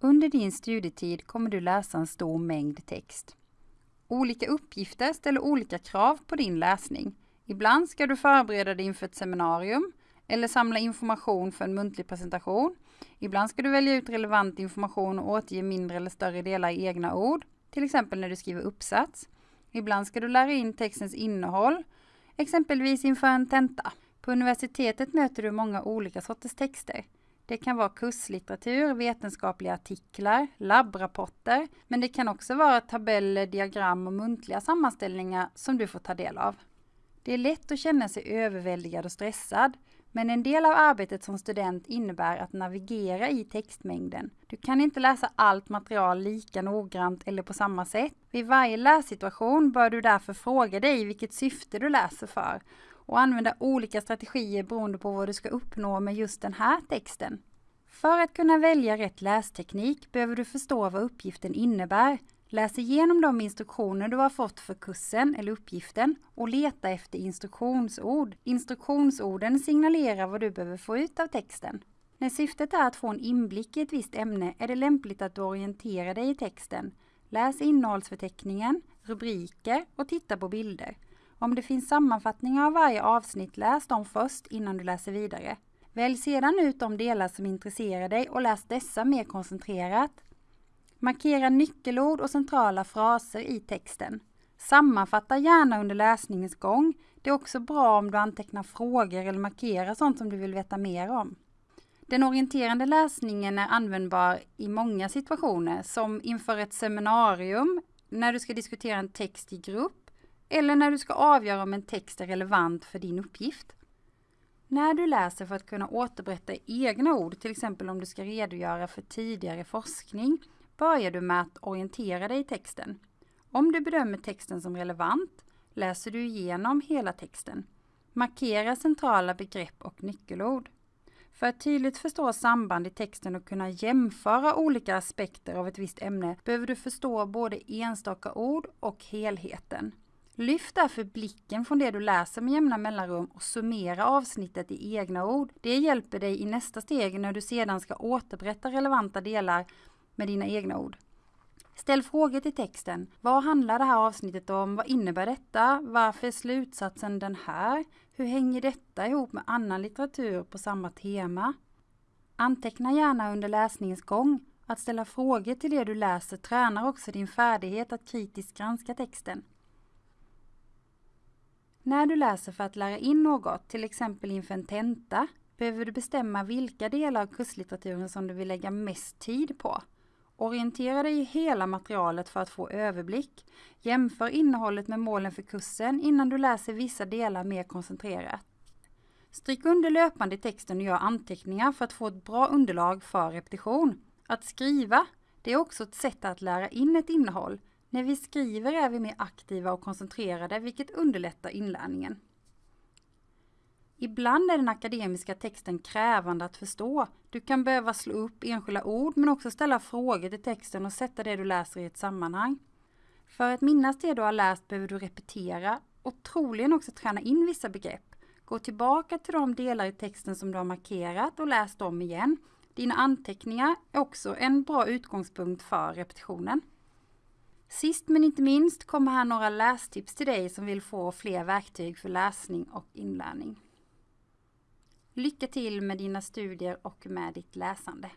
Under din studietid kommer du läsa en stor mängd text. Olika uppgifter ställer olika krav på din läsning. Ibland ska du förbereda dig inför ett seminarium eller samla information för en muntlig presentation. Ibland ska du välja ut relevant information och återge mindre eller större delar i egna ord, till exempel när du skriver uppsats. Ibland ska du lära in textens innehåll, exempelvis inför en tenta. På universitetet möter du många olika sorters texter. Det kan vara kurslitteratur, vetenskapliga artiklar, labbrapporter, men det kan också vara tabeller, diagram och muntliga sammanställningar som du får ta del av. Det är lätt att känna sig överväldigad och stressad, men en del av arbetet som student innebär att navigera i textmängden. Du kan inte läsa allt material lika noggrant eller på samma sätt. Vid varje lässituation bör du därför fråga dig vilket syfte du läser för och använda olika strategier beroende på vad du ska uppnå med just den här texten. För att kunna välja rätt lästeknik behöver du förstå vad uppgiften innebär. Läs igenom de instruktioner du har fått för kursen eller uppgiften och leta efter instruktionsord. Instruktionsorden signalerar vad du behöver få ut av texten. När syftet är att få en inblick i ett visst ämne är det lämpligt att du orienterar dig i texten. Läs innehållsförteckningen, rubriker och titta på bilder. Om det finns sammanfattningar av varje avsnitt, läs dem först innan du läser vidare. Välj sedan ut de delar som intresserar dig och läs dessa mer koncentrerat. Markera nyckelord och centrala fraser i texten. Sammanfatta gärna under läsningens gång. Det är också bra om du antecknar frågor eller markerar sånt som du vill veta mer om. Den orienterande läsningen är användbar i många situationer, som inför ett seminarium, när du ska diskutera en text i grupp eller när du ska avgöra om en text är relevant för din uppgift. När du läser för att kunna återberätta egna ord, till exempel om du ska redogöra för tidigare forskning, börjar du med att orientera dig i texten. Om du bedömer texten som relevant läser du igenom hela texten. Markera centrala begrepp och nyckelord. För att tydligt förstå samband i texten och kunna jämföra olika aspekter av ett visst ämne behöver du förstå både enstaka ord och helheten. Lyft därför blicken från det du läser med jämna mellanrum och summera avsnittet i egna ord. Det hjälper dig i nästa steg när du sedan ska återberätta relevanta delar med dina egna ord. Ställ frågor till texten. Vad handlar det här avsnittet om? Vad innebär detta? Varför är slutsatsen den här? Hur hänger detta ihop med annan litteratur på samma tema? Anteckna gärna under läsningens gång. Att ställa frågor till det du läser tränar också din färdighet att kritiskt granska texten. När du läser för att lära in något, till exempel inför en tenta, behöver du bestämma vilka delar av kurslitteraturen som du vill lägga mest tid på. Orientera dig i hela materialet för att få överblick. Jämför innehållet med målen för kursen innan du läser vissa delar mer koncentrerat. Stryk under löpande i texten och gör anteckningar för att få ett bra underlag för repetition. Att skriva, det är också ett sätt att lära in ett innehåll. När vi skriver är vi mer aktiva och koncentrerade, vilket underlättar inlärningen. Ibland är den akademiska texten krävande att förstå. Du kan behöva slå upp enskilda ord men också ställa frågor till texten och sätta det du läser i ett sammanhang. För att minnas det du har läst behöver du repetera och troligen också träna in vissa begrepp. Gå tillbaka till de delar i texten som du har markerat och läs dem igen. Dina anteckningar är också en bra utgångspunkt för repetitionen. Sist men inte minst kommer här några lästips till dig som vill få fler verktyg för läsning och inlärning. Lycka till med dina studier och med ditt läsande!